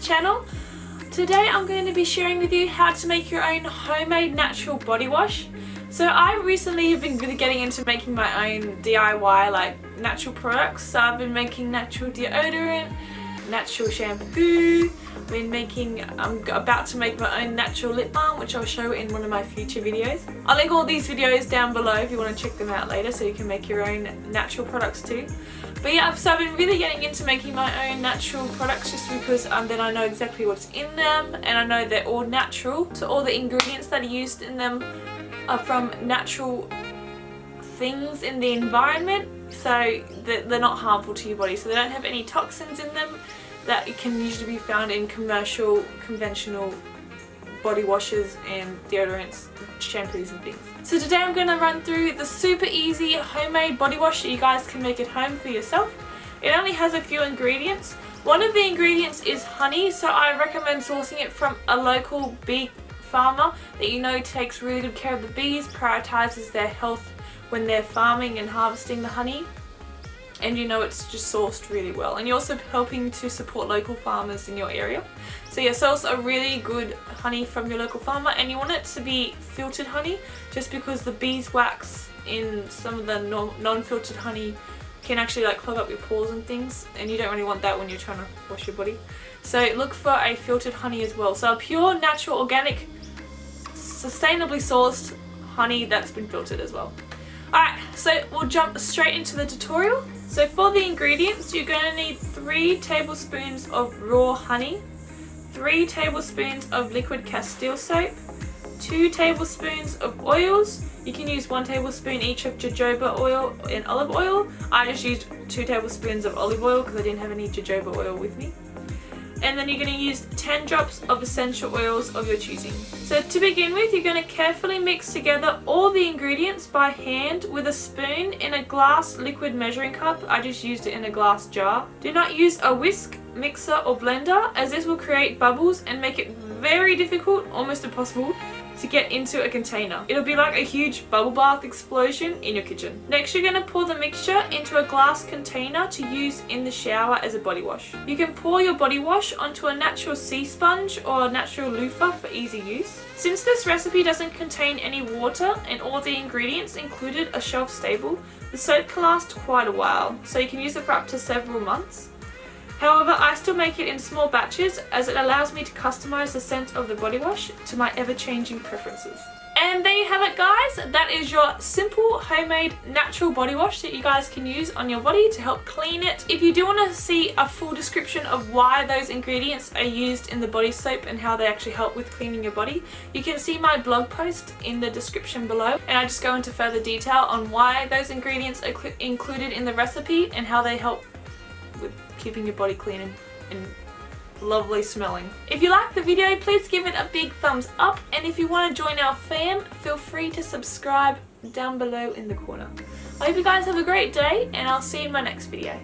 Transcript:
channel. Today I'm going to be sharing with you how to make your own homemade natural body wash. So I recently have been really getting into making my own DIY like natural products. So I've been making natural deodorant, natural shampoo, been making, I'm about to make my own natural lip balm which I'll show in one of my future videos. I'll link all these videos down below if you want to check them out later so you can make your own natural products too. But yeah, so I've been really getting into making my own natural products just because um, then I know exactly what's in them and I know they're all natural. So all the ingredients that are used in them are from natural things in the environment so they're not harmful to your body. So they don't have any toxins in them that can usually be found in commercial conventional body washes and deodorants shampoos and things. So today I'm going to run through the super easy homemade body wash that you guys can make at home for yourself. It only has a few ingredients. One of the ingredients is honey so I recommend sourcing it from a local bee farmer that you know takes really good care of the bees prioritizes their health when they're farming and harvesting the honey and you know it's just sourced really well. And you're also helping to support local farmers in your area. So yeah source a really good honey from your local farmer and you want it to be filtered honey just because the beeswax in some of the non-filtered honey can actually like clog up your pores and things and you don't really want that when you're trying to wash your body. So look for a filtered honey as well. So a pure natural organic sustainably sourced honey that's been filtered as well Alright, so we'll jump straight into the tutorial. So for the ingredients, you're going to need 3 tablespoons of raw honey, 3 tablespoons of liquid castile soap, 2 tablespoons of oils. You can use 1 tablespoon each of jojoba oil and olive oil. I just used 2 tablespoons of olive oil because I didn't have any jojoba oil with me and then you're going to use 10 drops of essential oils of your choosing. So to begin with you're going to carefully mix together all the ingredients by hand with a spoon in a glass liquid measuring cup. I just used it in a glass jar. Do not use a whisk, mixer or blender as this will create bubbles and make it very difficult, almost impossible, to get into a container. It'll be like a huge bubble bath explosion in your kitchen. Next you're going to pour the mixture into a glass container to use in the shower as a body wash. You can pour your body wash onto a natural sea sponge or a natural loofah for easy use. Since this recipe doesn't contain any water and all the ingredients included are shelf stable, the soap can last quite a while, so you can use it for up to several months. However, I still make it in small batches as it allows me to customize the scent of the body wash to my ever-changing preferences. And there you have it guys, that is your simple homemade natural body wash that you guys can use on your body to help clean it. If you do want to see a full description of why those ingredients are used in the body soap and how they actually help with cleaning your body, you can see my blog post in the description below and I just go into further detail on why those ingredients are included in the recipe and how they help keeping your body clean and, and lovely smelling. If you liked the video, please give it a big thumbs up and if you want to join our fam, feel free to subscribe down below in the corner. I hope you guys have a great day and I'll see you in my next video.